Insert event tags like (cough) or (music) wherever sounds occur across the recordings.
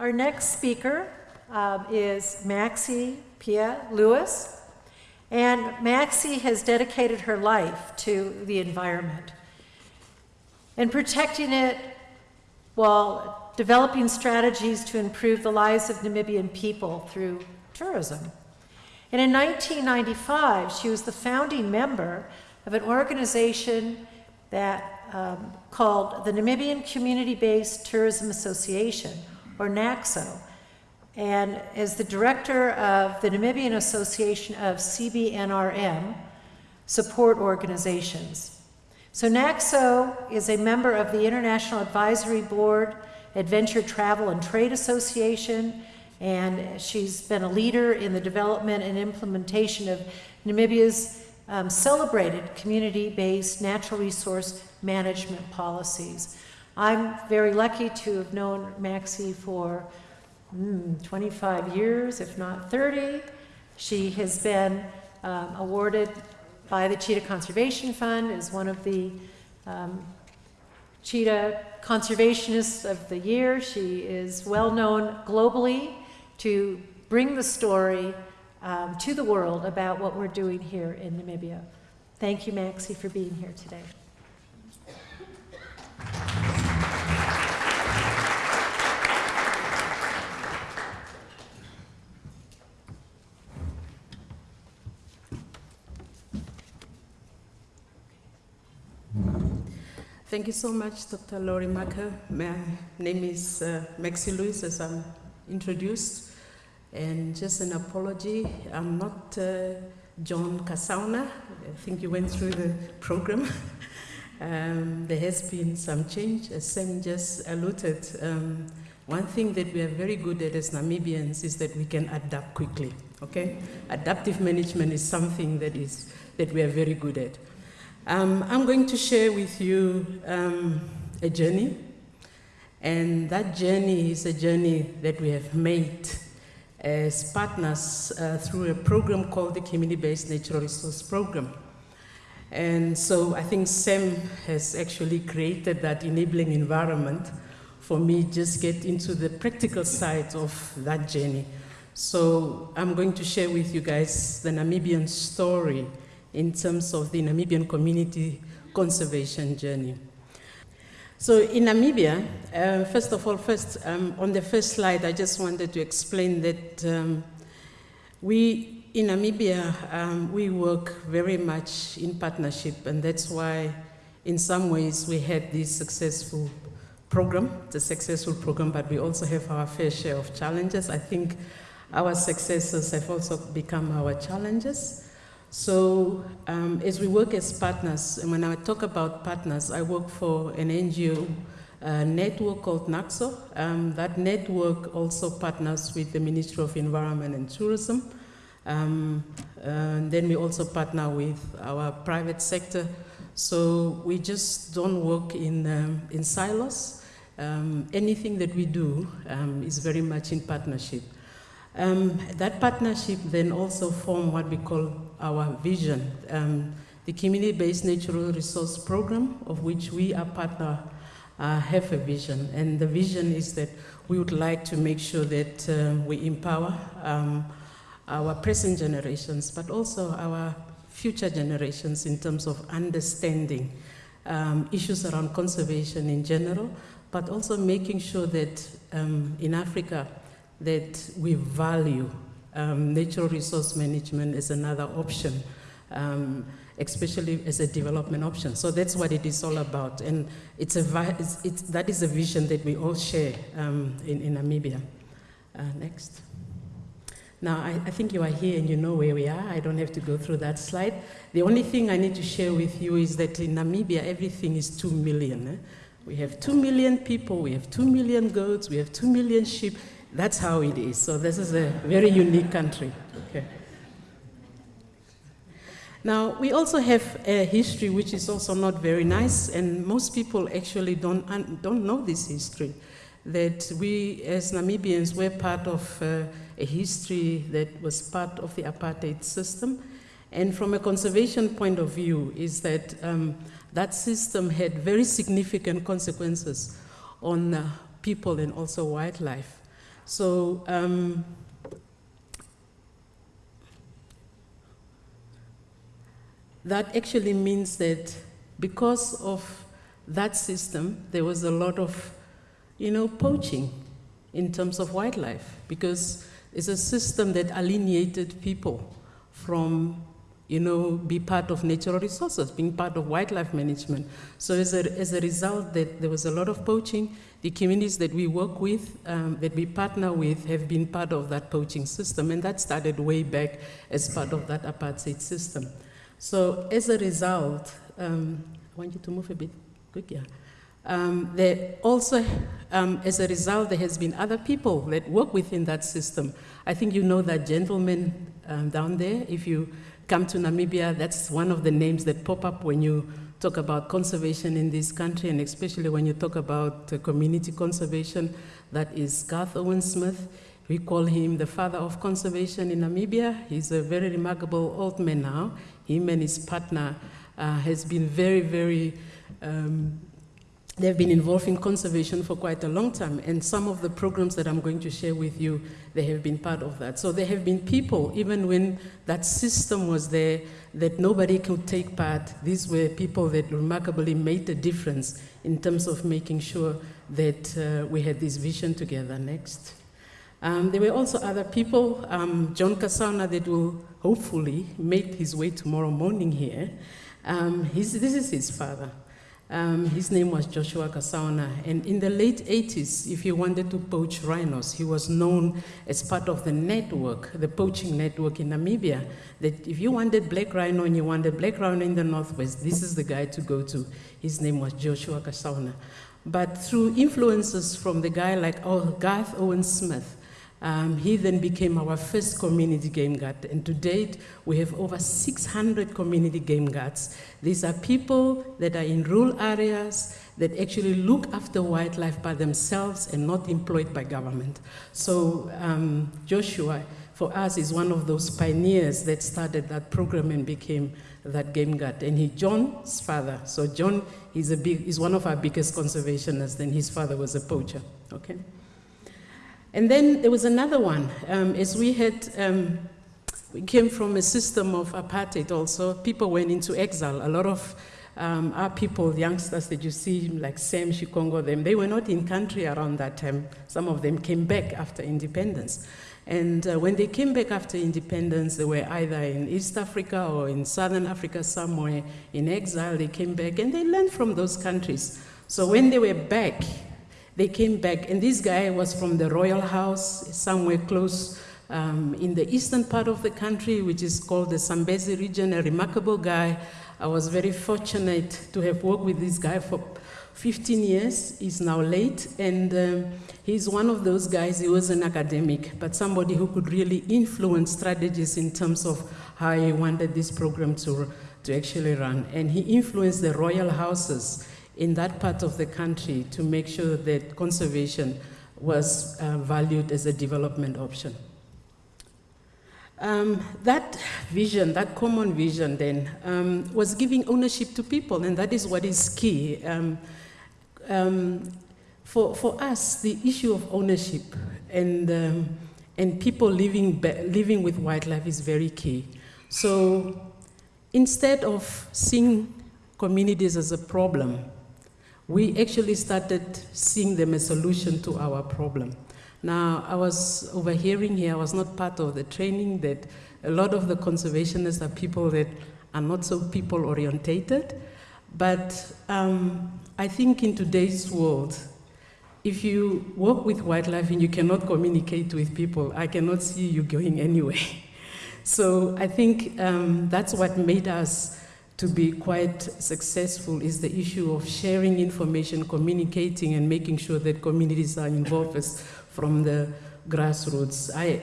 Our next speaker um, is Maxi Pia Louis. And Maxi has dedicated her life to the environment and protecting it while developing strategies to improve the lives of Namibian people through tourism. And in 1995, she was the founding member of an organization that um, called the Namibian Community-Based Tourism Association, or NACSO, and as the director of the Namibian Association of CBNRM support organizations. So NACSO is a member of the International Advisory Board, Adventure Travel and Trade Association, and she's been a leader in the development and implementation of Namibia's um, celebrated community-based natural resource management policies. I'm very lucky to have known Maxi for mm, 25 years, if not 30. She has been um, awarded by the Cheetah Conservation Fund as one of the um, Cheetah Conservationists of the Year. She is well known globally to bring the story um, to the world about what we're doing here in Namibia. Thank you, Maxi, for being here today. Thank you so much, Dr. Laurie Marker. My name is uh, Maxi Louis, as I'm introduced. And just an apology, I'm not uh, John Kasaona. I think you went through the program. (laughs) um, there has been some change, as Sam just alluded. Um, one thing that we are very good at as Namibians is that we can adapt quickly, okay? Adaptive management is something that, is, that we are very good at. Um, I'm going to share with you um, a journey, and that journey is a journey that we have made as partners uh, through a program called the Community-Based Natural Resource Program. And so I think Sam has actually created that enabling environment for me just get into the practical side of that journey. So I'm going to share with you guys the Namibian story in terms of the Namibian community conservation journey. So in Namibia, uh, first of all, first um, on the first slide, I just wanted to explain that um, we in Namibia um, we work very much in partnership, and that's why, in some ways, we had this successful program. It's a successful program, but we also have our fair share of challenges. I think our successes have also become our challenges. So um, as we work as partners, and when I talk about partners, I work for an NGO uh, network called NACSO. Um, that network also partners with the Ministry of Environment and Tourism. Um, and then we also partner with our private sector. So we just don't work in, um, in silos. Um, anything that we do um, is very much in partnership. That partnership then also form what we call our vision, um, the community-based natural resource program, of which we are partner, uh, have a vision. And the vision is that we would like to make sure that uh, we empower um, our present generations, but also our future generations in terms of understanding um, issues around conservation in general, but also making sure that um, in Africa that we value um, natural resource management is another option, um, especially as a development option. So that's what it is all about. And it's a, it's, it's, that is a vision that we all share um, in, in Namibia. Uh, next. Now, I, I, think you are here and you know where we are. I don't have to go through that slide. The only thing I need to share with you is that in Namibia, everything is 2 million. Eh? We have 2 million people, we have 2 million goats, we have 2 million sheep. That's how it is. So this is a very unique country. Okay. Now, we also have a history which is also not very nice, and most people actually don't, don't know this history. That we, as Namibians, were part of uh, a history that was part of the apartheid system. And from a conservation point of view, is that um, that system had very significant consequences on uh, people and also wildlife. So um, that actually means that because of that system, there was a lot of, you know, poaching in terms of wildlife because it's a system that alienated people from, you know, be part of natural resources, being part of wildlife management. So as a, as a result, that there was a lot of poaching. The communities that we work with, um, that we partner with, have been part of that poaching system, and that started way back as part of that apartheid system. So as a result, um, I want you to move a bit quick, yeah. Um, there also, um, as a result, there has been other people that work within that system. I think you know that gentleman um, down there. If you come to Namibia, that's one of the names that pop up when you talk about conservation in this country, and especially when you talk about uh, community conservation. That is Garth Owen Smith. We call him the father of conservation in Namibia. He's a very remarkable old man now. Him and his partner uh, has been very, very, um, they've been involved in conservation for quite a long time. And some of the programs that I'm going to share with you, they have been part of that. So there have been people, even when that system was there, that nobody could take part. These were people that remarkably made a difference in terms of making sure that uh, we had this vision together. Next. Um, there were also other people, um, John Kasaona, that will hopefully make his way tomorrow morning here. Um, this is his father. Um, his name was Joshua Kasaona, and in the late 80s, if you wanted to poach rhinos, he was known as part of the network, the poaching network in Namibia, that if you wanted black rhino and you wanted black rhino in the Northwest, this is the guy to go to. His name was Joshua Kasaona. But through influences from the guy like oh, Garth Owen Smith, um, he then became our first community game guard, and to date, we have over 600 community game guards. These are people that are in rural areas that actually look after wildlife by themselves and not employed by government. So um, Joshua, for us, is one of those pioneers that started that program and became that game guard. And he, John's father, so John is, a big, is one of our biggest conservationists, and his father was a poacher, okay? And then there was another one. Um, as we had, um, we came from a system of apartheid also. People went into exile. A lot of um, our people, youngsters that you see, like Sam Shikongo, them, they were not in country around that time. Some of them came back after independence. And uh, when they came back after independence, they were either in East Africa or in Southern Africa somewhere in exile. They came back and they learned from those countries. So when they were back, they came back, and this guy was from the royal house, somewhere close um, in the eastern part of the country, which is called the Zambezi region, a remarkable guy. I was very fortunate to have worked with this guy for 15 years. He's now late, and um, he's one of those guys, he was an academic, but somebody who could really influence strategies in terms of how he wanted this program to, to actually run. And he influenced the royal houses in that part of the country to make sure that conservation was uh, valued as a development option. Um, that vision, that common vision then, um, was giving ownership to people, and that is what is key. Um, um for, for us, the issue of ownership and, um, and people living, living with wildlife is very key. So instead of seeing communities as a problem, we actually started seeing them a solution to our problem. Now, I was overhearing here, I was not part of the training, that a lot of the conservationists are people that are not so people orientated. But um, I think in today's world, if you work with wildlife and you cannot communicate with people, I cannot see you going (laughs) anywhere. so I think um, that's what made us to be quite successful is the issue of sharing information, communicating, and making sure that communities are involved from the grassroots. I,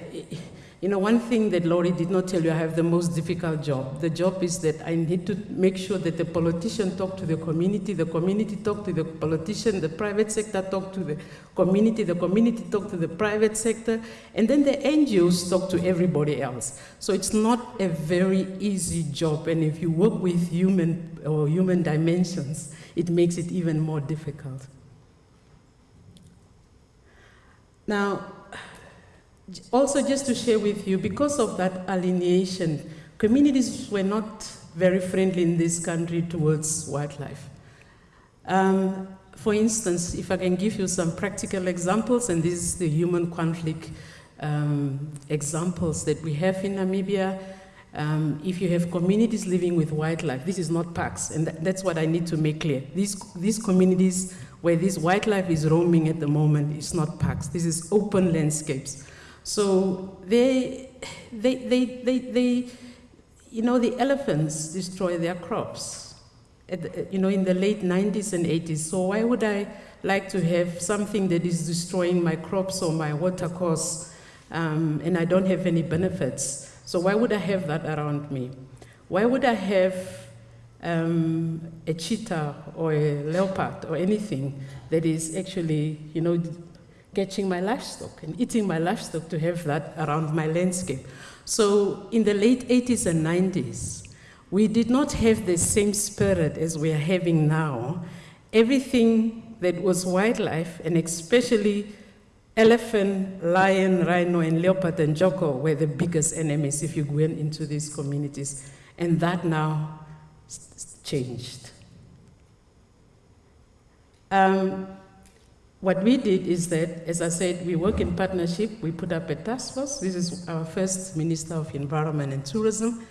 you know, one thing that Laurie did not tell you, I have the most difficult job. The job is that I need to make sure that the politician talk to the community, the community talk to the politician, the private sector talk to the community, the community talk to the private sector, and then the NGOs talk to everybody else. So it's not a very easy job, and if you work with human or human dimensions, it makes it even more difficult. Now, also, just to share with you, because of that alienation, communities were not very friendly in this country towards wildlife. Um, for instance, if I can give you some practical examples, and this is the human conflict um, examples that we have in Namibia. Um, if you have communities living with wildlife, this is not parks, and that, that's what I need to make clear. These, these communities where this wildlife is roaming at the moment is not parks, this is open landscapes. So they, they, they, they, they you know, the elephants destroy their crops, the, you know, in the late 90s and 80s. So why would I like to have something that is destroying my crops or my watercourse, um, and I don't have any benefits? So why would I have that around me? Why would I have um, a cheetah or a leopard or anything that is actually, you know, catching my livestock and eating my livestock to have that around my landscape? So in the late 80s and 90s, we did not have the same spirit as we are having now. Everything that was wildlife, and especially elephant, lion, rhino, and leopard and joko were the biggest enemies if you went into these communities. And that now changed. Um, what we did is that, as I said, we work in partnership. We put up a task force. This is our first Minister of Environment and Tourism.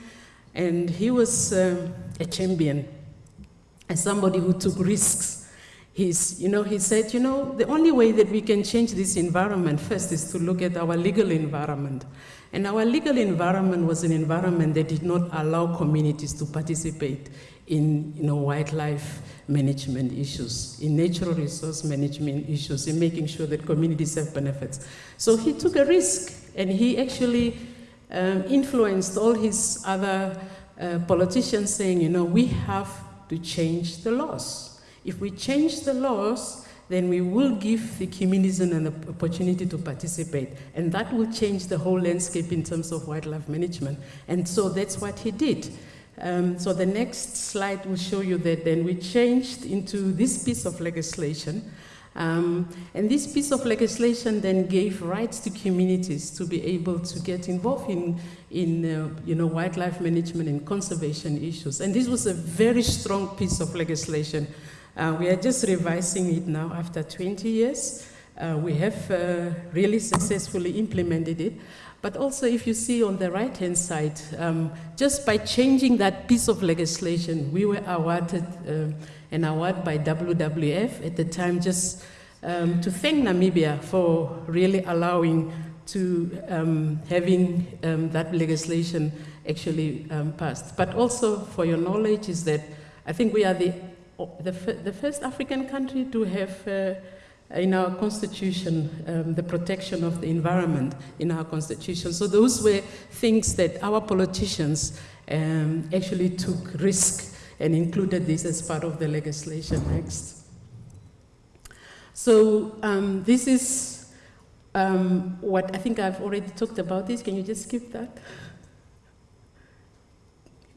And he was um, a champion and somebody who took risks. He's, you know, he said, you know, the only way that we can change this environment first is to look at our legal environment. And our legal environment was an environment that did not allow communities to participate in, you know, wildlife management issues, in natural resource management issues, in making sure that communities have benefits. So he took a risk and he actually um, influenced all his other uh, politicians saying, you know, we have to change the laws. If we change the laws, then we will give the communities an opportunity to participate. And that will change the whole landscape in terms of wildlife management. And so that's what he did. Um, so the next slide will show you that then we changed into this piece of legislation. Um, and this piece of legislation then gave rights to communities to be able to get involved in, in uh, you know, wildlife management and conservation issues. And this was a very strong piece of legislation. Uh, we are just revising it now after 20 years. Uh, we have uh, really successfully implemented it. But also, if you see on the right hand side, um, just by changing that piece of legislation, we were awarded um, an award by WWF at the time just um, to thank Namibia for really allowing to um, having um, that legislation actually um, passed. But also, for your knowledge, is that I think we are the, the, the first African country to have. Uh, in our constitution, um, the protection of the environment in our constitution. So those were things that our politicians um, actually took risk and included this as part of the legislation next. So um, this is um, what I think I've already talked about this. Can you just skip that?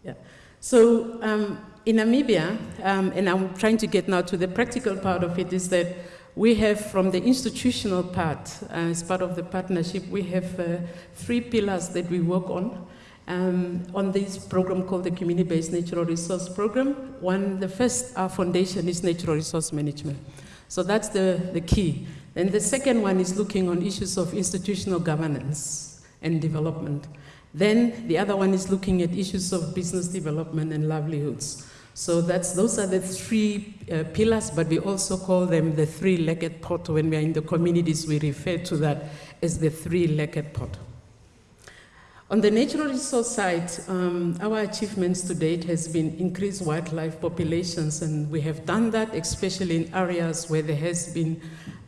Yeah. So um, in Namibia, um, and I'm trying to get now to the practical part of it, is that we have from the institutional part, uh, as part of the partnership, we have uh, three pillars that we work on. Um, on this program called the Community-Based Natural Resource Program. One, the first, our foundation is natural resource management. So that's the, the key. And the second one is looking on issues of institutional governance and development. Then the other one is looking at issues of business development and livelihoods. So that's, those are the three uh, pillars, but we also call them the three-legged pot. When we are in the communities, we refer to that as the three-legged pot. On the natural resource side, um, our achievements to date has been increased wildlife populations, and we have done that, especially in areas where there has been,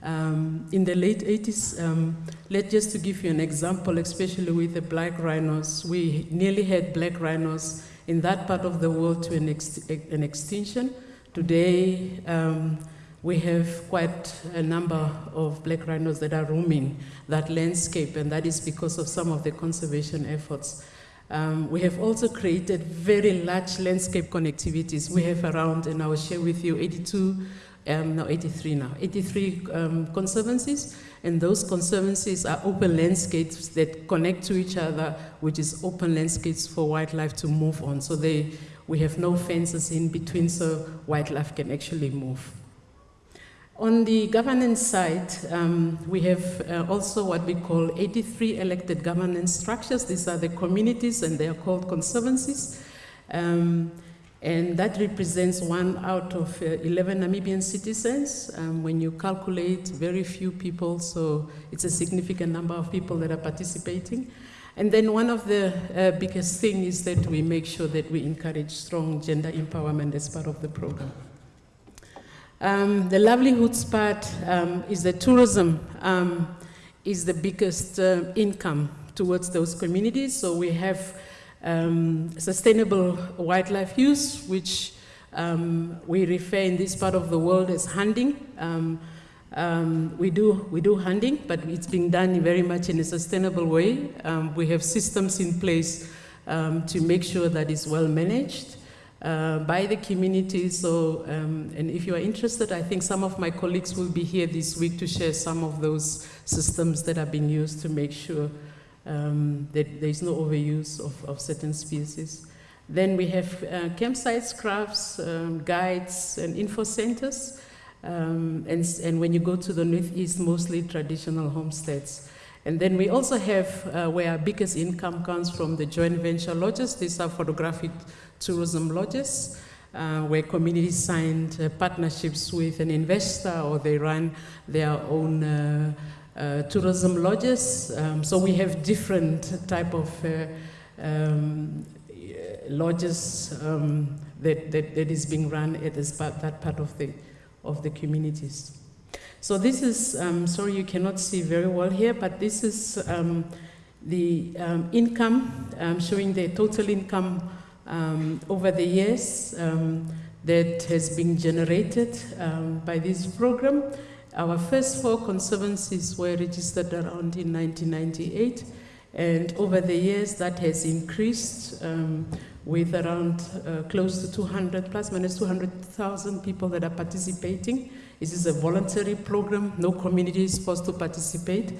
um, in the late 80s, um, let just to give you an example, especially with the black rhinos, we nearly had black rhinos in that part of the world to an, ex- an extinction. Today, um, we have quite a number of black rhinos that are roaming that landscape, and that is because of some of the conservation efforts. Um, we have also created very large landscape connectivities. We have around, and I will share with you, 82 um, no, 83 now, 83 um, conservancies, and those conservancies are open landscapes that connect to each other, which is open landscapes for wildlife to move on. So they, we have no fences in between, so wildlife can actually move. On the governance side, um, we have uh, also what we call 83 elected governance structures. These are the communities, and they are called conservancies. Um, and that represents one out of uh, 11 Namibian citizens. Um, when you calculate, very few people, so it's a significant number of people that are participating. And then one of the uh, biggest things is that we make sure that we encourage strong gender empowerment as part of the program. Um, the livelihoods part um, is the tourism um, is the biggest uh, income towards those communities. So we have um, sustainable wildlife use, which um, we refer in this part of the world as hunting. Um, we, do, we do hunting, but it's being done very much in a sustainable way. we have systems in place to make sure that it's well managed uh, by the community. So, um, and if you are interested, I think some of my colleagues will be here this week to share some of those systems that are being used to make sure um, that there is no overuse of, of certain species. Then we have uh, campsites, crafts, um, guides, and info centers. Um, and, and when you go to the northeast, mostly traditional homesteads. And then we also have uh, where our biggest income comes from the joint venture lodges. These are photographic tourism lodges. Uh, where communities signed uh, partnerships with an investor or they run their own uh, uh tourism lodges. Um, so we have different type of uh, um, lodges um, that, that, that is being run at this part, that part of the, of the communities. So this is, um, sorry you cannot see very well here, but this is um, the um, income, showing the total income over the years that has been generated by this program. Our first four conservancies were registered around in 1998, and over the years that has increased with around uh, close to 200, plus minus 200,000 people that are participating. This is a voluntary program. No community is supposed to participate.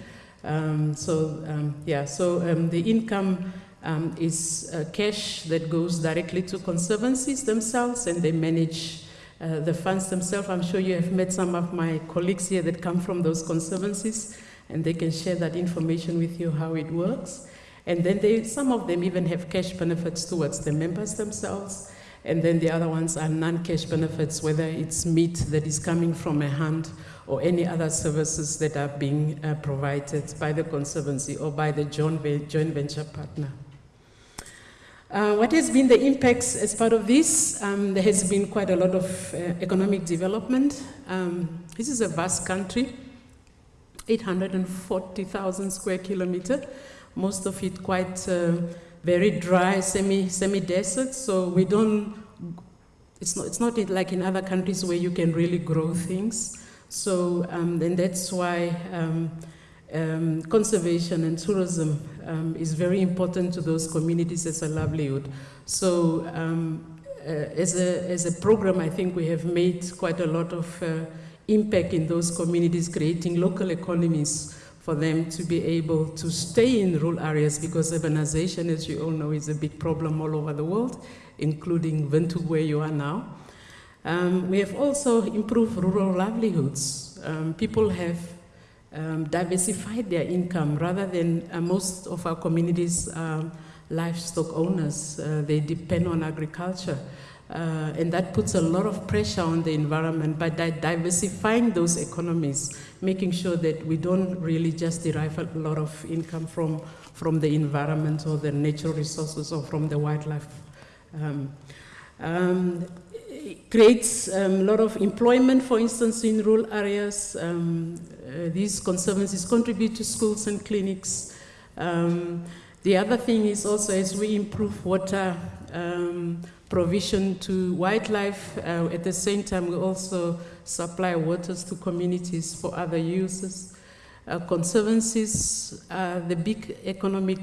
Um, so um, yeah, so um, the income um, is uh, cash that goes directly to conservancies themselves, and they manage uh, the funds themselves. I'm sure you have met some of my colleagues here that come from those conservancies, and they can share that information with you how it works. And then they, some of them even have cash benefits towards the members themselves. And then the other ones are non-cash benefits, whether it's meat that is coming from a hunt or any other services that are being uh, provided by the Conservancy or by the joint, joint venture partner. Uh, what has been the impacts as part of this? Um, there has been quite a lot of uh, economic development. Um, this is a vast country, 840,000 square kilometer, most of it quite uh, very dry, semi, semi-desert, so we don't, it's not, it's not like in other countries where you can really grow things. So, um, and that's why um, conservation and tourism um, is very important to those communities as a livelihood. So, um, uh, as, a, as a program, I think we have made quite a lot of uh, impact in those communities, creating local economies for them to be able to stay in rural areas because urbanization, as you all know, is a big problem all over the world, including Windhoek, where you are now. Um, we have also improved rural livelihoods. Um, people have um, diversified their income rather than uh, most of our communities are livestock owners. Uh, they depend on agriculture. Uh, and that puts a lot of pressure on the environment by di diversifying those economies, making sure that we don't really just derive a lot of income from, from the environment or the natural resources or from the wildlife. Um, um, creates a um, lot of employment, for instance, in rural areas. Um, uh, these conservancies contribute to schools and clinics. Um, the other thing is also as we improve water um, provision to wildlife. Uh, at the same time, we also supply waters to communities for other uses. Uh, conservancies are the big economic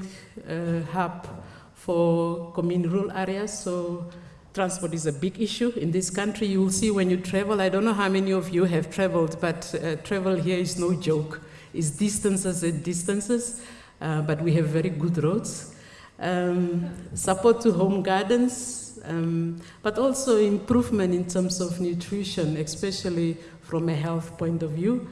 uh, hub for communal rural areas, so Transport is a big issue in this country. You will see when you travel. I don't know how many of you have traveled, but uh, travel here is no joke. It's distances and distances, uh, but we have very good roads. Um, support to home gardens, um, but also improvement in terms of nutrition, especially from a health point of view.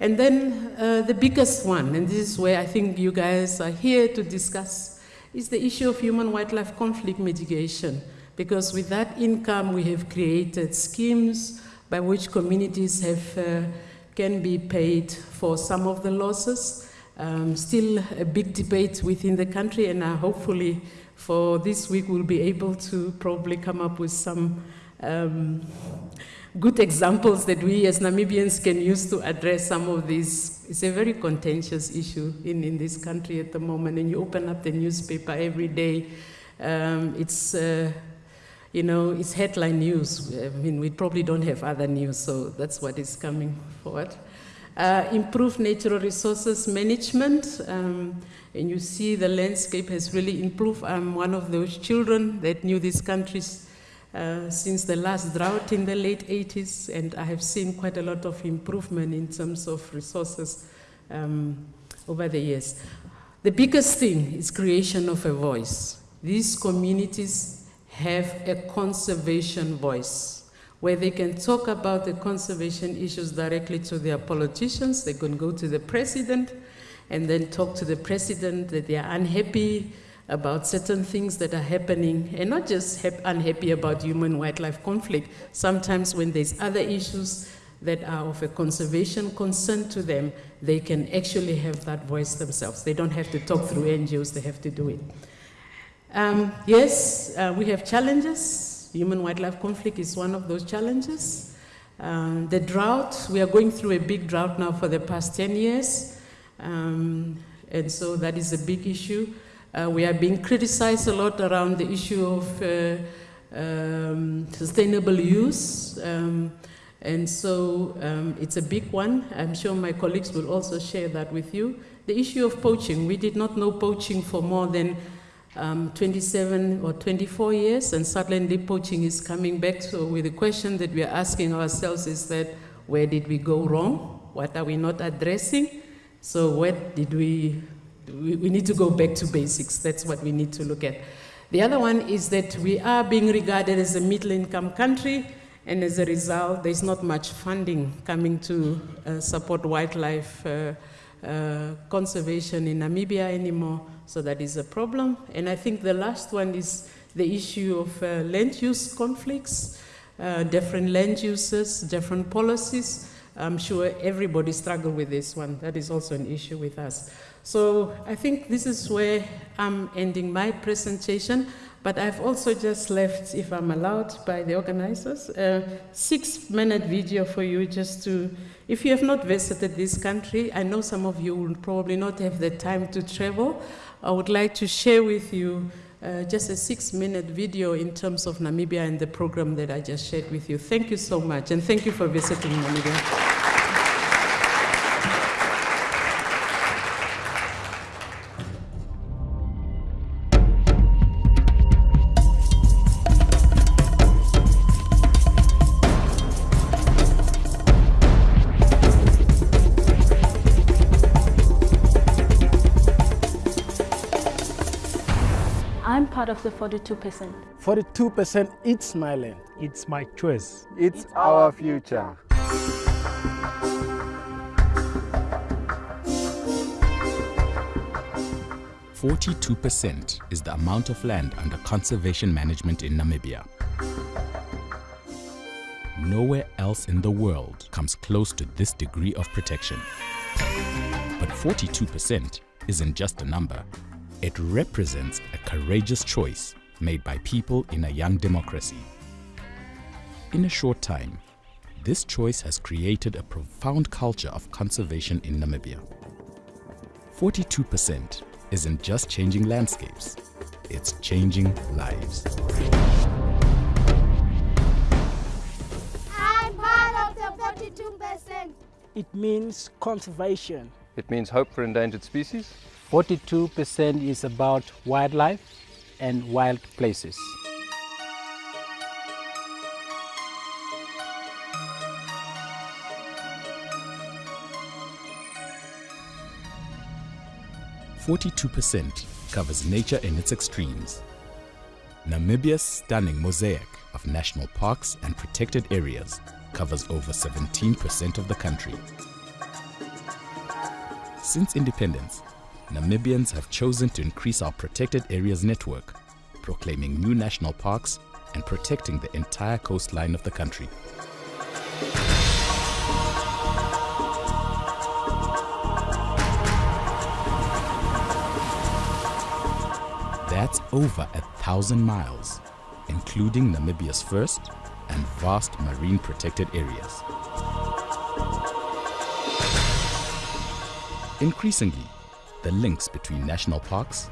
And then uh, the biggest one, and this is where I think you guys are here to discuss, is the issue of human wildlife conflict mitigation. Because with that income, we have created schemes by which communities have, uh, can be paid for some of the losses. Um, still a big debate within the country, and uh, hopefully for this week we'll be able to probably come up with some um, good examples that we as Namibians can use to address some of these. It's a very contentious issue in, in this country at the moment, and you open up the newspaper every day. Um, it's, uh, you know, it's headline news. I mean, we probably don't have other news, so that's what is coming forward. Uh, natural resources management. Um, and you see the landscape has really improved. I'm one of those children that knew this country's uh, since the last drought in the late 80s, and I have seen quite a lot of improvement in terms of resources um, over the years. The biggest thing is creation of a voice. These communities have a conservation voice where they can talk about the conservation issues directly to their politicians. They can go to the president and then talk to the president that they are unhappy about certain things that are happening, and not just unhappy about human wildlife conflict. Sometimes, when there's other issues that are of a conservation concern to them, they can actually have that voice themselves. They don't have to talk through NGOs, they have to do it. Um, yes, uh, we have challenges. Human wildlife conflict is one of those challenges. Um, the drought, we are going through a big drought now for the past 10 years. Um, and so that is a big issue. Uh, we are being criticized a lot around the issue of uh, um, sustainable use. Um, and so um, it's a big one. I'm sure my colleagues will also share that with you. The issue of poaching. We did not know poaching for more than um, 27 or 24 years, and suddenly poaching is coming back. So, with the question that we are asking ourselves is that where did we go wrong? What are we not addressing? So, what did we we, need to go back to basics. That's what we need to look at. The other one is that we are being regarded as a middle income country, and as a result, there's not much funding coming to uh, support wildlife uh, uh, conservation in Namibia anymore. So that is a problem. And I think the last one is the issue of uh, land use conflicts, uh, different land uses, different policies. I'm sure everybody struggle with this one. That is also an issue with us. So I think this is where I'm ending my presentation, but I've also just left, if I'm allowed by the organizers, a six minute video for you just to, if you have not visited this country, I know some of you will probably not have the time to travel. I would like to share with you uh, just a six minute video in terms of Namibia and the program that I just shared with you. Thank you so much, and thank you for visiting Namibia. Part of the 42%. 42% it's my land. It's my choice. It's, it's our future. Forty-two percent is the amount of land under conservation management in Namibia. Nowhere else in the world comes close to this degree of protection. But 42% isn't just a number, it represents a courageous choice made by people in a young democracy. In a short time, this choice has created a profound culture of conservation in Namibia. 42% isn't just changing landscapes, it's changing lives. I'm part of the 42%. It means conservation. It means hope for endangered species 42% is about wildlife and wild places. Forty-two percent covers nature in its extremes. Namibia's stunning mosaic of national parks and protected areas covers over 17% of the country. Since independence, Namibians have chosen to increase our protected areas network, proclaiming new national parks and protecting the entire coastline of the country. That's over a thousand miles, including Namibia's first and vast marine protected areas. Increasingly, the links between national parks,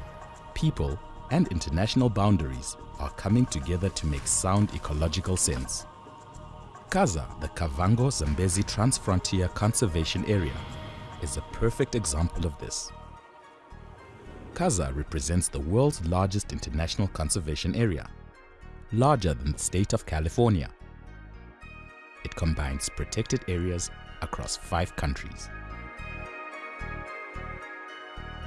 people, and international boundaries are coming together to make sound ecological sense. Kaza, the Kavango Zambezi Transfrontier Conservation Area, is a perfect example of this. Kaza represents the world's largest international conservation area, larger than the state of California. It combines protected areas across five countries.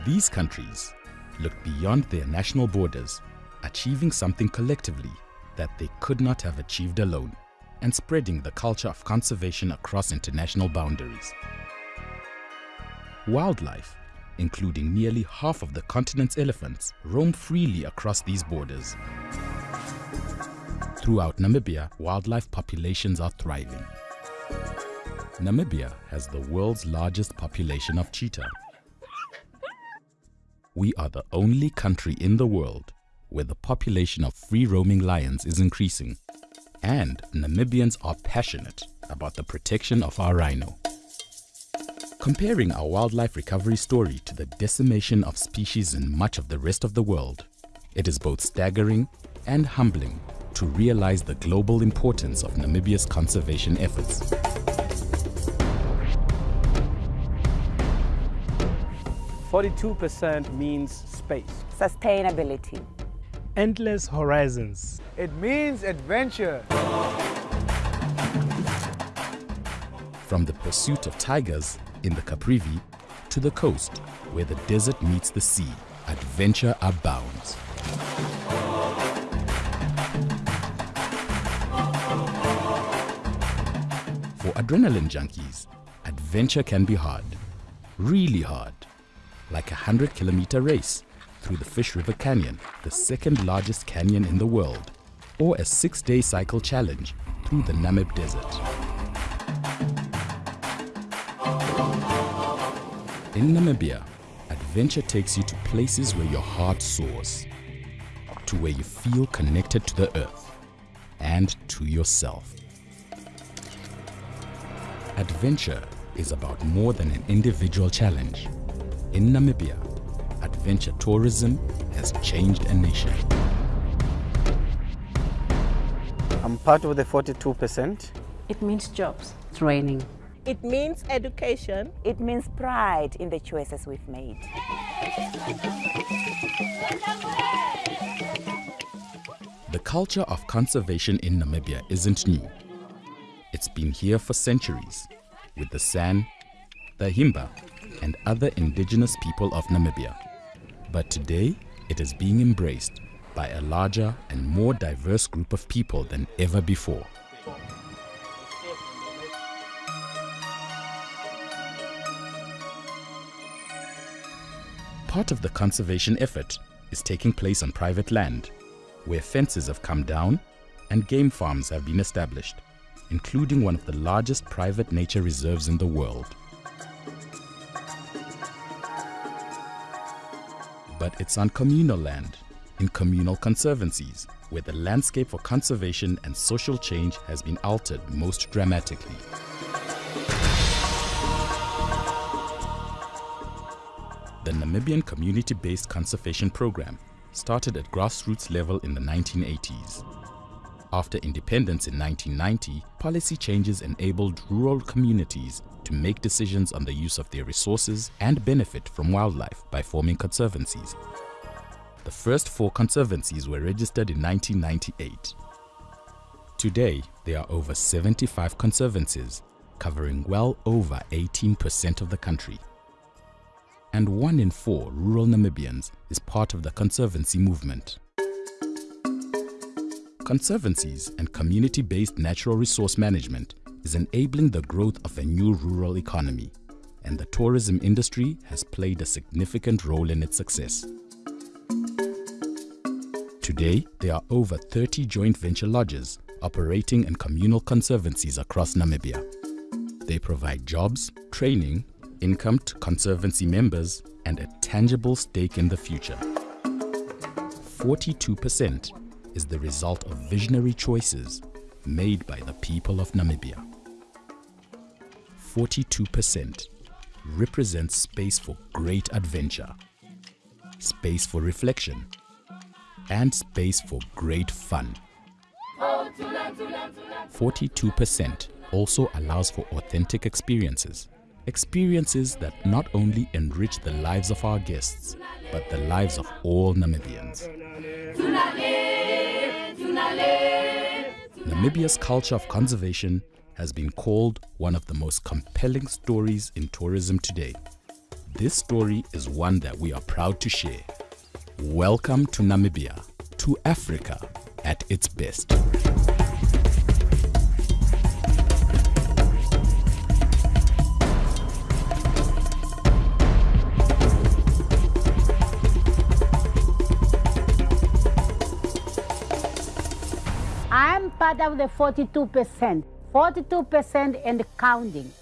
These countries look beyond their national borders, achieving something collectively that they could not have achieved alone, and spreading the culture of conservation across international boundaries. Wildlife, including nearly half of the continent's elephants, roam freely across these borders. Throughout Namibia, wildlife populations are thriving. Namibia has the world's largest population of cheetah. We are the only country in the world where the population of free-roaming lions is increasing. And Namibians are passionate about the protection of our rhino. Comparing our wildlife recovery story to the decimation of species in much of the rest of the world, it is both staggering and humbling to realize the global importance of Namibia's conservation efforts. Forty-two percent means space. Sustainability. Endless horizons. It means adventure. From the pursuit of tigers in the Caprivi to the coast where the desert meets the sea, adventure abounds. For adrenaline junkies, adventure can be hard, really hard, like a 100 kilometer race through the Fish River Canyon, the second largest canyon in the world, or a six day cycle challenge through the Namib Desert. In Namibia, adventure takes you to places where your heart soars, to where you feel connected to the earth and to yourself. Adventure is about more than an individual challenge. In Namibia, adventure tourism has changed a nation. I'm part of the 42%. It means jobs. Training. It means education. It means pride in the choices we've made. The culture of conservation in Namibia isn't new. It's been here for centuries with the San, the Himba, and other indigenous people of Namibia. But today, it is being embraced by a larger and more diverse group of people than ever before. Part of the conservation effort is taking place on private land, where fences have come down and game farms have been established, including one of the largest private nature reserves in the world. But it's on communal land, in communal conservancies, where the landscape for conservation and social change has been altered most dramatically. The Namibian Community-Based Conservation Program started at grassroots level in the 1980s. After independence in 1990, policy changes enabled rural communities to make decisions on the use of their resources and benefit from wildlife by forming conservancies. The first four conservancies were registered in 1998. Today, there are over 75 conservancies, covering well over 18% of the country. and one in four rural Namibians is part of the Conservancy movement. Conservancies and community-based natural resource management is enabling the growth of a new rural economy, and the tourism industry has played a significant role in its success. Today, there are over 30 joint venture lodges operating in communal conservancies across Namibia. They provide jobs, training, income to conservancy members, and a tangible stake in the future. 42% is the result of visionary choices made by the people of Namibia. 42% represents space for great adventure, space for reflection, and space for great fun. 42% also allows for authentic experiences. Experiences that not only enrich the lives of our guests, but the lives of all Namibians. Namibia's culture of conservation has been called one of the most compelling stories in tourism today. This story is one that we are proud to share. Welcome to Namibia, to Africa at its best. Part of the 42%, 42% and counting.